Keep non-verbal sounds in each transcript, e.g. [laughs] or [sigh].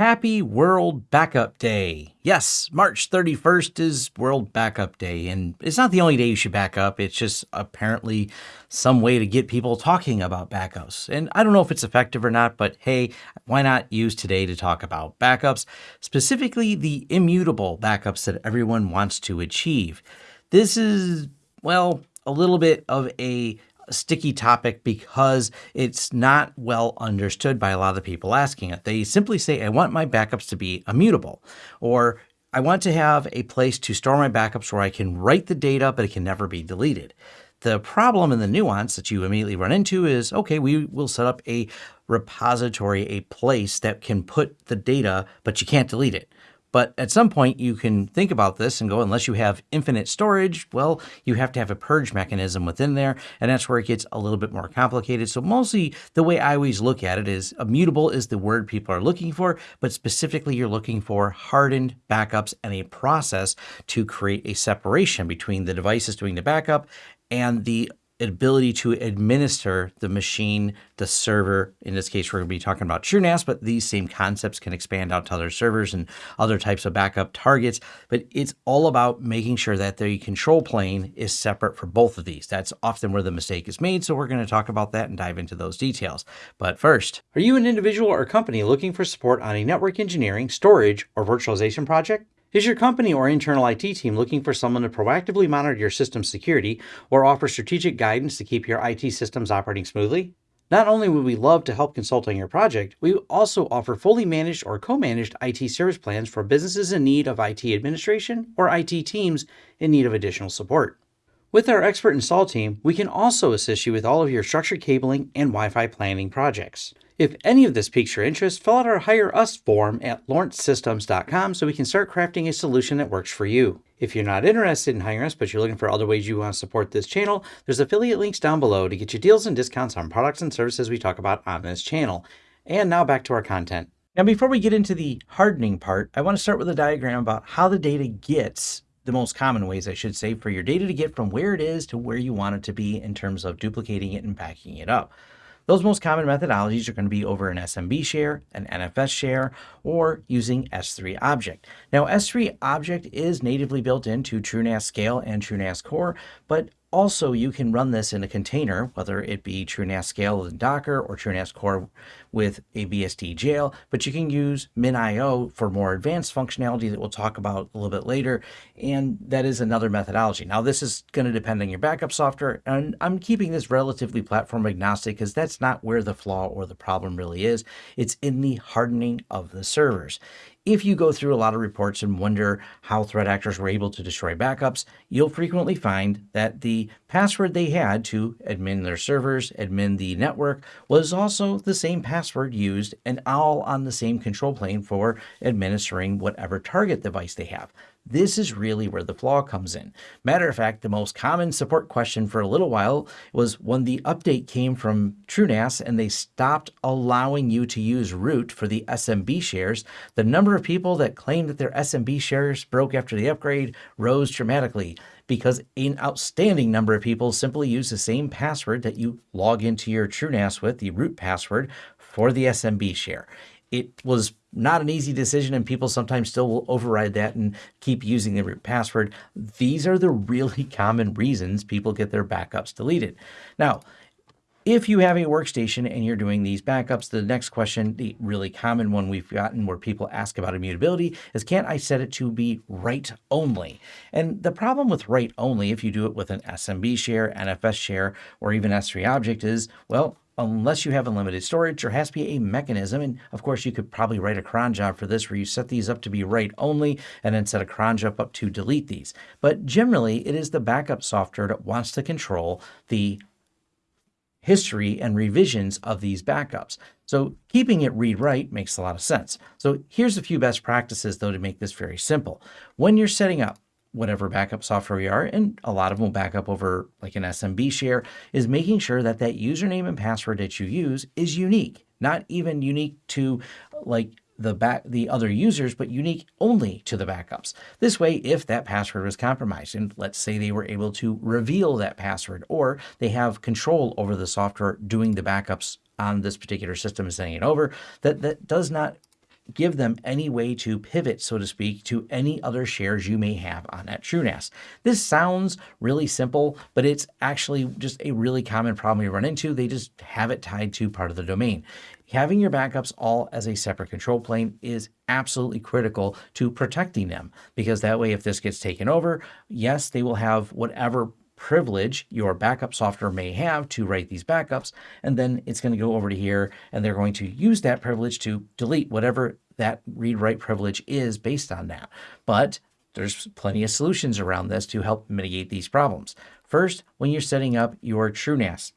Happy World Backup Day. Yes, March 31st is World Backup Day, and it's not the only day you should back up. It's just apparently some way to get people talking about backups. And I don't know if it's effective or not, but hey, why not use today to talk about backups, specifically the immutable backups that everyone wants to achieve. This is, well, a little bit of a sticky topic because it's not well understood by a lot of the people asking it. They simply say, I want my backups to be immutable, or I want to have a place to store my backups where I can write the data, but it can never be deleted. The problem and the nuance that you immediately run into is, okay, we will set up a repository, a place that can put the data, but you can't delete it. But at some point, you can think about this and go, unless you have infinite storage, well, you have to have a purge mechanism within there. And that's where it gets a little bit more complicated. So, mostly the way I always look at it is immutable is the word people are looking for, but specifically, you're looking for hardened backups and a process to create a separation between the devices doing the backup and the ability to administer the machine, the server. In this case, we're going to be talking about TrueNAS, but these same concepts can expand out to other servers and other types of backup targets. But it's all about making sure that the control plane is separate for both of these. That's often where the mistake is made. So we're going to talk about that and dive into those details. But first, are you an individual or company looking for support on a network engineering, storage, or virtualization project? Is your company or internal IT team looking for someone to proactively monitor your system security or offer strategic guidance to keep your IT systems operating smoothly? Not only would we love to help consult on your project, we also offer fully managed or co-managed IT service plans for businesses in need of IT administration or IT teams in need of additional support. With our expert install team, we can also assist you with all of your structured cabling and Wi-Fi planning projects. If any of this piques your interest, fill out our Hire Us form at lawrencesystems.com so we can start crafting a solution that works for you. If you're not interested in hiring us, but you're looking for other ways you want to support this channel, there's affiliate links down below to get you deals and discounts on products and services we talk about on this channel. And now back to our content. Now, before we get into the hardening part, I want to start with a diagram about how the data gets the most common ways, I should say, for your data to get from where it is to where you want it to be in terms of duplicating it and backing it up. Those most common methodologies are going to be over an SMB share, an NFS share, or using S3 Object. Now, S3 Object is natively built into TrueNAS Scale and TrueNAS Core, but also, you can run this in a container, whether it be TrueNAS Scale in Docker or TrueNAS Core with a BSD jail, but you can use MinIO for more advanced functionality that we'll talk about a little bit later, and that is another methodology. Now, this is going to depend on your backup software, and I'm keeping this relatively platform agnostic because that's not where the flaw or the problem really is. It's in the hardening of the servers. If you go through a lot of reports and wonder how threat actors were able to destroy backups, you'll frequently find that the password they had to admin their servers, admin the network, was also the same password used and all on the same control plane for administering whatever target device they have. This is really where the flaw comes in. Matter of fact, the most common support question for a little while was when the update came from TrueNAS and they stopped allowing you to use root for the SMB shares, the number of people that claimed that their SMB shares broke after the upgrade rose dramatically because an outstanding number of people simply use the same password that you log into your TrueNAS with, the root password, for the SMB share. It was not an easy decision and people sometimes still will override that and keep using the root password. These are the really [laughs] common reasons people get their backups deleted. Now, if you have a workstation and you're doing these backups, the next question, the really common one we've gotten where people ask about immutability is, can't I set it to be write only? And the problem with write only, if you do it with an SMB share, NFS share, or even S3 object is, well, unless you have unlimited storage, there has to be a mechanism. And of course, you could probably write a cron job for this where you set these up to be write only and then set a cron job up to delete these. But generally, it is the backup software that wants to control the history and revisions of these backups. So keeping it read-write makes a lot of sense. So here's a few best practices though to make this very simple. When you're setting up whatever backup software you are, and a lot of them will back up over like an SMB share, is making sure that that username and password that you use is unique, not even unique to like the back the other users, but unique only to the backups. This way, if that password was compromised, and let's say they were able to reveal that password, or they have control over the software doing the backups on this particular system and sending it over, that that does not give them any way to pivot, so to speak, to any other shares you may have on that TrueNAS. This sounds really simple, but it's actually just a really common problem you run into. They just have it tied to part of the domain. Having your backups all as a separate control plane is absolutely critical to protecting them because that way, if this gets taken over, yes, they will have whatever privilege your backup software may have to write these backups. And then it's going to go over to here and they're going to use that privilege to delete whatever that read write privilege is based on that. But there's plenty of solutions around this to help mitigate these problems. First, when you're setting up your TrueNAS,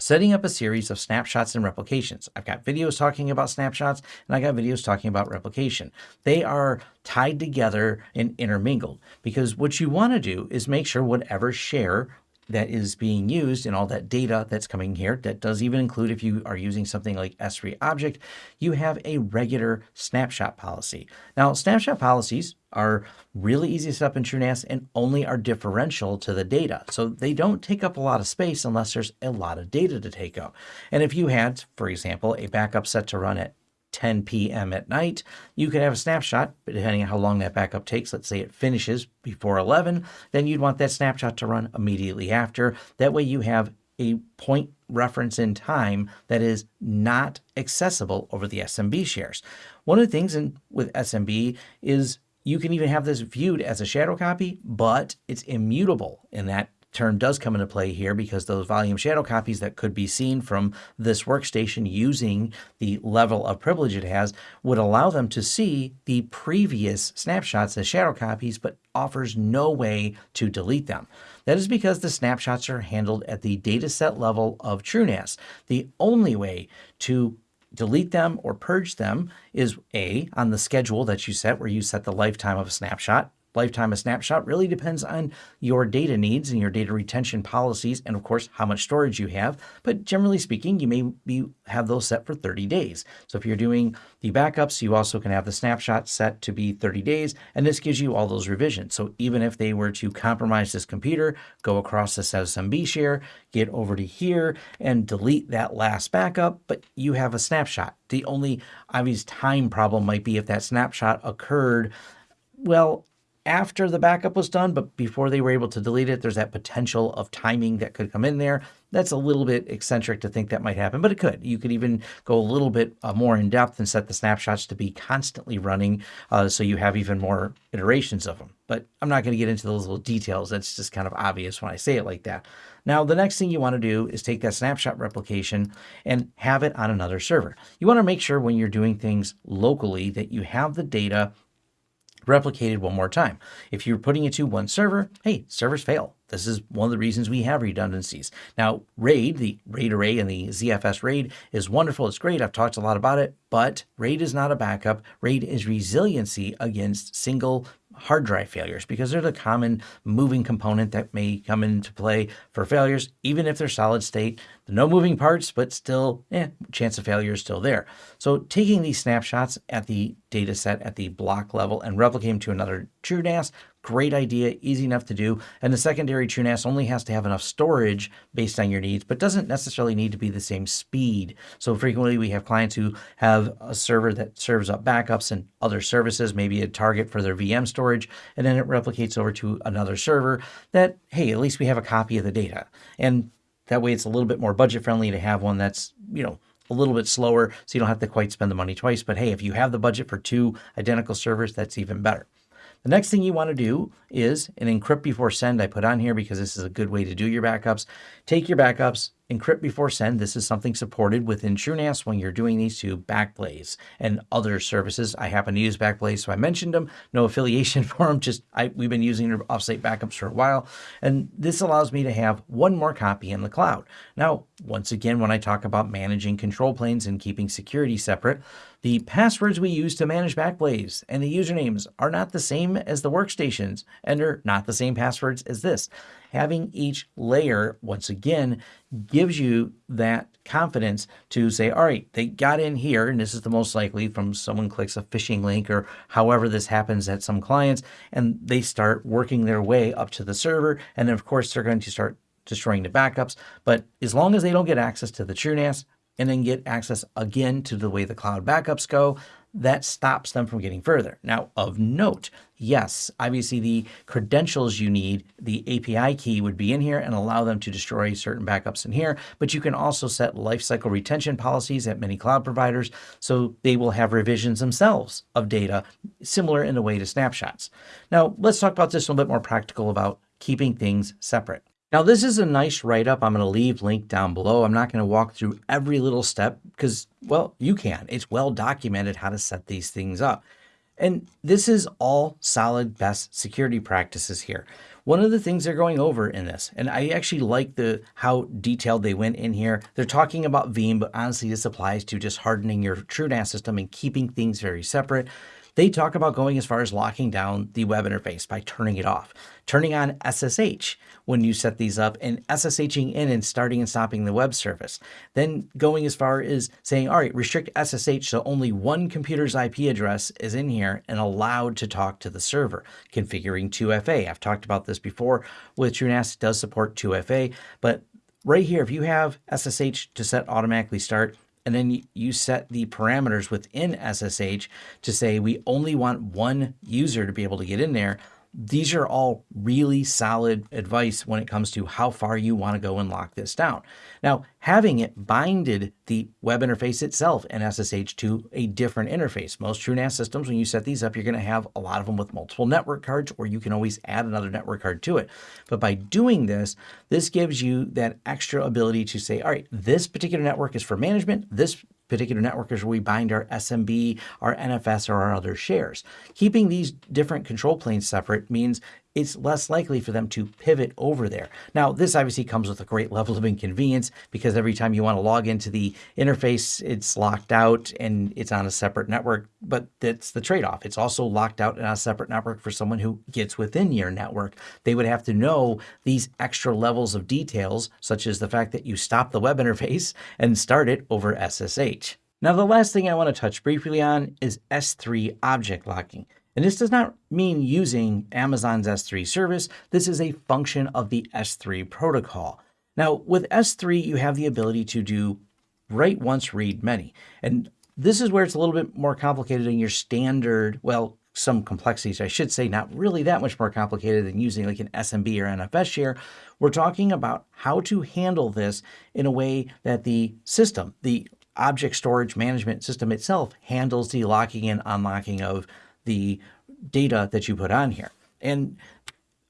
setting up a series of snapshots and replications. I've got videos talking about snapshots and I got videos talking about replication. They are tied together and intermingled because what you want to do is make sure whatever share that is being used and all that data that's coming here, that does even include if you are using something like S3 object, you have a regular snapshot policy. Now, snapshot policies are really easy to set up in TrueNAS and only are differential to the data. So they don't take up a lot of space unless there's a lot of data to take up. And if you had, for example, a backup set to run at 10 p.m. at night, you could have a snapshot, depending on how long that backup takes. Let's say it finishes before 11, then you'd want that snapshot to run immediately after. That way you have a point reference in time that is not accessible over the SMB shares. One of the things in, with SMB is you can even have this viewed as a shadow copy, but it's immutable in that term does come into play here because those volume shadow copies that could be seen from this workstation using the level of privilege it has would allow them to see the previous snapshots as shadow copies, but offers no way to delete them. That is because the snapshots are handled at the dataset level of TrueNAS. The only way to delete them or purge them is A, on the schedule that you set, where you set the lifetime of a snapshot, lifetime of snapshot really depends on your data needs and your data retention policies and of course how much storage you have. But generally speaking you may be have those set for 30 days. So if you're doing the backups you also can have the snapshot set to be 30 days and this gives you all those revisions. So even if they were to compromise this computer go across this smb share get over to here and delete that last backup but you have a snapshot. The only obvious time problem might be if that snapshot occurred well after the backup was done, but before they were able to delete it, there's that potential of timing that could come in there. That's a little bit eccentric to think that might happen, but it could. You could even go a little bit uh, more in depth and set the snapshots to be constantly running uh, so you have even more iterations of them. But I'm not going to get into those little details. That's just kind of obvious when I say it like that. Now, the next thing you want to do is take that snapshot replication and have it on another server. You want to make sure when you're doing things locally that you have the data replicated one more time. If you're putting it to one server, hey, servers fail. This is one of the reasons we have redundancies. Now, RAID, the RAID array and the ZFS RAID is wonderful. It's great. I've talked a lot about it, but RAID is not a backup. RAID is resiliency against single hard drive failures because they're the common moving component that may come into play for failures, even if they're solid state. No moving parts, but still, eh, chance of failure is still there. So taking these snapshots at the data set at the block level and replicating to another TrueNAS Great idea, easy enough to do. And the secondary TrueNAS only has to have enough storage based on your needs, but doesn't necessarily need to be the same speed. So frequently we have clients who have a server that serves up backups and other services, maybe a target for their VM storage, and then it replicates over to another server that, hey, at least we have a copy of the data. And that way it's a little bit more budget friendly to have one that's, you know, a little bit slower so you don't have to quite spend the money twice. But hey, if you have the budget for two identical servers, that's even better. The next thing you want to do is an encrypt before send I put on here because this is a good way to do your backups. Take your backups, encrypt before send. This is something supported within TrueNAS when you're doing these to Backblaze and other services. I happen to use Backblaze, so I mentioned them. No [laughs] affiliation for them, just I, we've been using their offsite backups for a while. And this allows me to have one more copy in the cloud. Now, once again, when I talk about managing control planes and keeping security separate, the passwords we use to manage Backblaze and the usernames are not the same as the workstations and are not the same passwords as this. Having each layer, once again, gives you that confidence to say, all right, they got in here, and this is the most likely from someone clicks a phishing link or however this happens at some clients, and they start working their way up to the server. And then, of course, they're going to start destroying the backups. But as long as they don't get access to the TrueNAS, and then get access again to the way the cloud backups go, that stops them from getting further. Now, of note, yes, obviously the credentials you need, the API key would be in here and allow them to destroy certain backups in here, but you can also set lifecycle retention policies at many cloud providers so they will have revisions themselves of data similar in a way to snapshots. Now, let's talk about this a little bit more practical about keeping things separate. Now, this is a nice write-up. I'm going to leave link down below. I'm not going to walk through every little step because, well, you can. It's well documented how to set these things up. And this is all solid best security practices here. One of the things they're going over in this, and I actually like the how detailed they went in here. They're talking about Veeam, but honestly, this applies to just hardening your TrueNAS system and keeping things very separate. They talk about going as far as locking down the web interface by turning it off, turning on SSH when you set these up and SSHing in and starting and stopping the web service. Then going as far as saying, all right, restrict SSH so only one computer's IP address is in here and allowed to talk to the server. Configuring 2FA. I've talked about this before with TrueNAS. Does support 2FA, but right here, if you have SSH to set automatically start, and then you set the parameters within SSH to say we only want one user to be able to get in there, these are all really solid advice when it comes to how far you want to go and lock this down. Now, having it binded the web interface itself and SSH to a different interface. Most TrueNAS systems, when you set these up, you're going to have a lot of them with multiple network cards, or you can always add another network card to it. But by doing this, this gives you that extra ability to say, all right, this particular network is for management. This particular network is where we bind our SMB, our NFS, or our other shares. Keeping these different control planes separate means it's less likely for them to pivot over there. Now, this obviously comes with a great [laughs] level of inconvenience because every time you want to log into the interface, it's locked out and it's on a separate network, but that's the trade-off. It's also locked out on a separate network for someone who gets within your network. They would have to know these extra levels of details, such as the fact that you stop the web interface [laughs] and start it over SSH. Now, the last thing I want to touch briefly on is S3 object locking. And this does not mean using Amazon's S3 service. This is a function of the S3 protocol. Now, with S3, you have the ability to do write once, read many. And this is where it's a little bit more complicated than your standard, well, some complexities, I should say, not really that much more complicated than using like an SMB or NFS share. We're talking about how to handle this in a way that the system, the object storage management system itself handles the locking and unlocking of the data that you put on here. And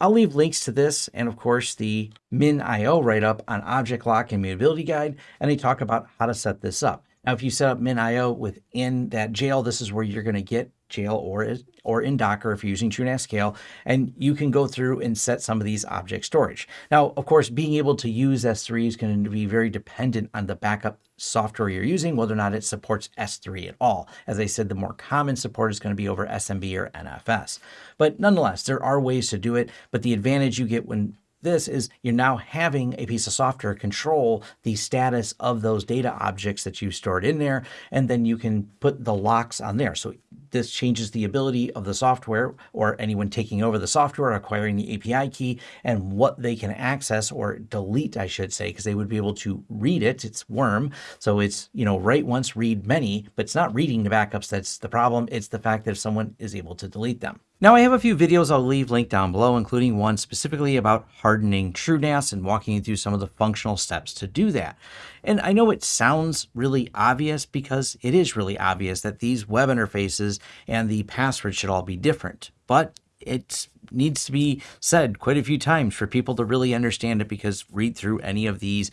I'll leave links to this and of course the MinIO write-up on object lock and mutability guide, and they talk about how to set this up. Now, if you set up MinIO within that jail, this is where you're going to get jail or, or in Docker if you're using TrueNAS Scale, and you can go through and set some of these object storage. Now, of course, being able to use S3 is going to be very dependent on the backup software you're using, whether or not it supports S3 at all. As I said, the more common support is going to be over SMB or NFS. But nonetheless, there are ways to do it, but the advantage you get when this is you're now having a piece of software control the status of those data objects that you stored in there, and then you can put the locks on there. So this changes the ability of the software or anyone taking over the software, acquiring the API key, and what they can access or delete, I should say, because they would be able to read it. It's worm. So it's, you know, write once, read many, but it's not reading the backups that's the problem. It's the fact that if someone is able to delete them. Now I have a few videos I'll leave linked down below, including one specifically about hardening TrueNAS and walking you through some of the functional steps to do that. And I know it sounds really obvious because it is really obvious that these web interfaces and the password should all be different, but it needs to be said quite a few times for people to really understand it because read through any of these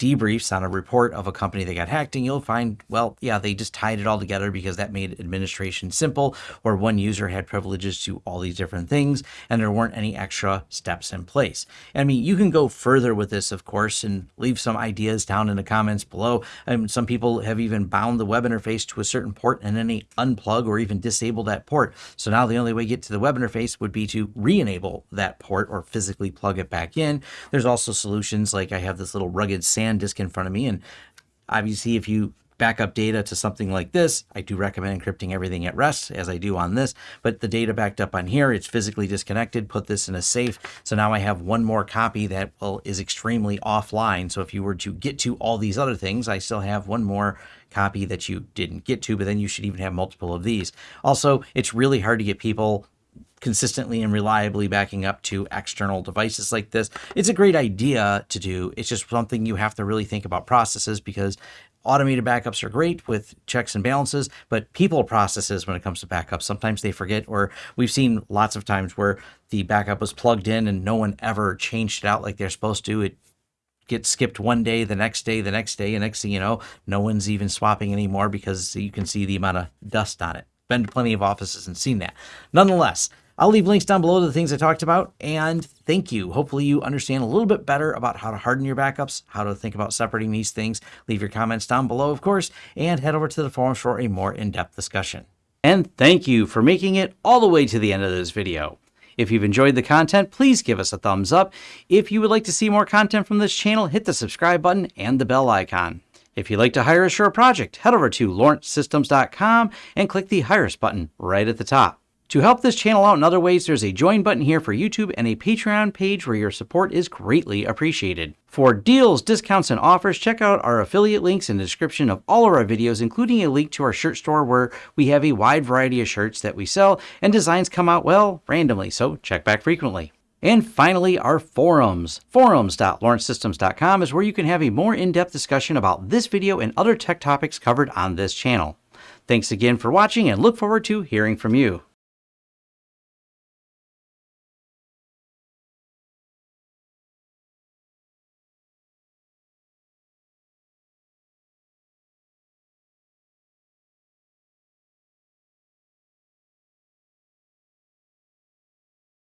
debriefs on a report of a company that got hacked, and you'll find, well, yeah, they just tied it all together because that made administration simple, or one user had privileges to all these different things, and there weren't any extra steps in place. I mean, you can go further with this, of course, and leave some ideas down in the comments below. And some people have even bound the web interface to a certain port and then they unplug or even disable that port. So now the only way to get to the web interface would be to re-enable that port or physically plug it back in. There's also solutions like I have this little rugged SanDisk in front of me. And obviously, if you backup data to something like this, I do recommend encrypting everything at rest as I do on this, but the data backed up on here, it's physically disconnected, put this in a safe. So now I have one more copy that well is extremely offline. So if you were to get to all these other things, I still have one more copy that you didn't get to, but then you should even have multiple of these. Also, it's really hard to get people consistently and reliably backing up to external devices like this. It's a great idea to do. It's just something you have to really think about processes because automated backups are great with checks and balances, but people processes when it comes to backups, sometimes they forget, or we've seen lots of times where the backup was plugged in and no one ever changed it out like they're supposed to. It gets skipped one day, the next day, the next day, and next thing you know, no one's even swapping anymore because you can see the amount of dust on it. Been to plenty of offices and seen that. Nonetheless, I'll leave links down below to the things I talked about. And thank you. Hopefully you understand a little bit better about how to harden your backups, how to think about separating these things. Leave your comments down below, of course, and head over to the forums for a more in-depth discussion. And thank you for making it all the way to the end of this video. If you've enjoyed the content, please give us a thumbs up. If you would like to see more content from this channel, hit the subscribe button and the bell icon. If you'd like to hire a project, head over to lawrencesystems.com and click the Hire Us button right at the top. To help this channel out in other ways, there's a join button here for YouTube and a Patreon page where your support is greatly appreciated. For deals, discounts, and offers, check out our affiliate links in the description of all of our videos, including a link to our shirt store where we have a wide variety of shirts that we sell, and designs come out, well, randomly, so check back frequently. And finally, our forums. Forums.lawrencesystems.com is where you can have a more in-depth discussion about this video and other tech topics covered on this channel. Thanks again for watching and look forward to hearing from you.